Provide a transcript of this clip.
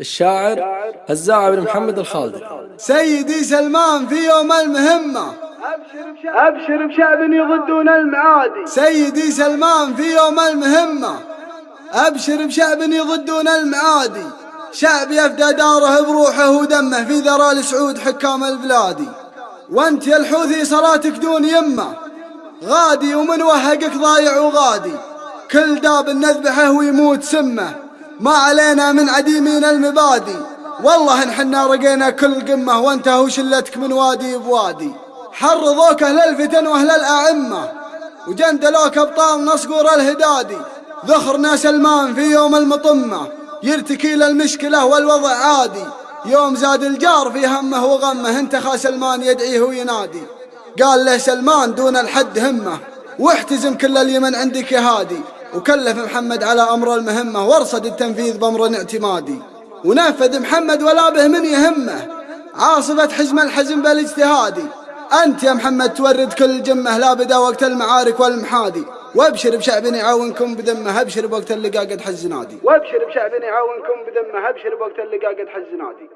الشاعر هزاع بن محمد الخالدي سيدي سلمان في يوم المهمة. أبشر بشعب يضدون المعادي. سيدي سلمان في يوم المهمة. أبشر بشعب يضدون المعادي. شعب يفدى داره بروحه ودمه في ذرى السعود حكام البلادي. وأنت يا الحوثي صلاتك دون يمة. غادي ومن وهقك ضايع وغادي. كل داب نذبحه ويموت سمه. ما علينا من عديمين المبادي. والله إن حنا رقينا كل قمة وانتهوا شلتك من وادي بوادي. حرضوك أهل الفتن وأهل الاعمة وجندلوك أبطال نصقور الهدادي. ذخرنا سلمان في يوم المطمة يرتكي للمشكلة والوضع عادي. يوم زاد الجار في همه وغمه انتخى سلمان يدعيه وينادي. قال له سلمان دون الحد همه واحتزم كل اليمن عندك يا هادي. وكلف محمد على أمر المهمة وارصد التنفيذ بأمر اعتمادي. ونفذ محمد ولا به من يهمه. عاصفة حزم الحزم بالاجتهادي أنت يا محمد تورد كل جمة لا بدا وقت المعارك والمحادي. وأبشر بشعب يعاونكم بذمة أبشر بوقت اللقاء قد حز نادي وأبشر بشعب يعاونكم بذمة أبشر بوقت اللقاء قد حز نادي